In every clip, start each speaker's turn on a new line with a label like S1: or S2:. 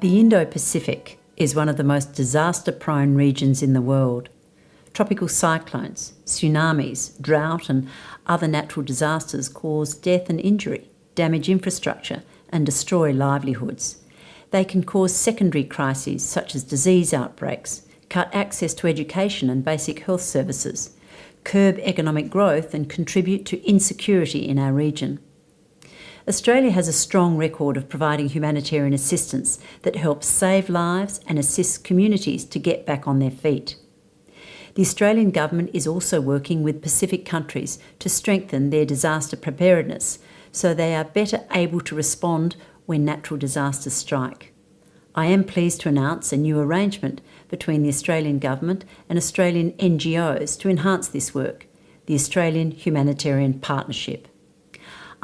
S1: The Indo-Pacific is one of the most disaster-prone regions in the world. Tropical cyclones, tsunamis, drought and other natural disasters cause death and injury, damage infrastructure and destroy livelihoods. They can cause secondary crises such as disease outbreaks, cut access to education and basic health services, curb economic growth and contribute to insecurity in our region. Australia has a strong record of providing humanitarian assistance that helps save lives and assists communities to get back on their feet. The Australian Government is also working with Pacific countries to strengthen their disaster preparedness so they are better able to respond when natural disasters strike. I am pleased to announce a new arrangement between the Australian Government and Australian NGOs to enhance this work, the Australian Humanitarian Partnership.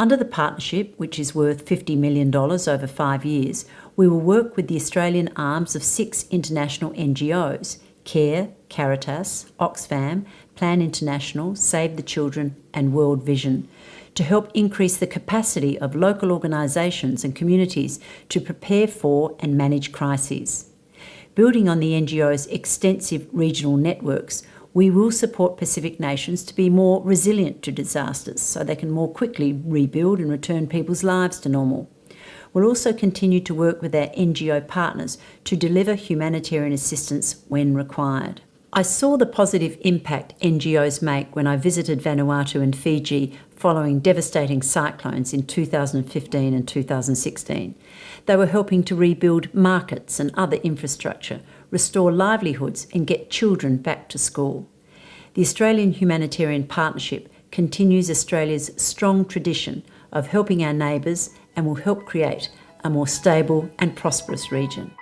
S1: Under the partnership, which is worth $50 million over five years, we will work with the Australian arms of six international NGOs CARE, Caritas, Oxfam, Plan International, Save the Children and World Vision to help increase the capacity of local organisations and communities to prepare for and manage crises. Building on the NGO's extensive regional networks, we will support Pacific nations to be more resilient to disasters so they can more quickly rebuild and return people's lives to normal. We'll also continue to work with our NGO partners to deliver humanitarian assistance when required. I saw the positive impact NGOs make when I visited Vanuatu and Fiji following devastating cyclones in 2015 and 2016. They were helping to rebuild markets and other infrastructure, restore livelihoods and get children back to school. The Australian Humanitarian Partnership continues Australia's strong tradition of helping our neighbours and will help create a more stable and prosperous region.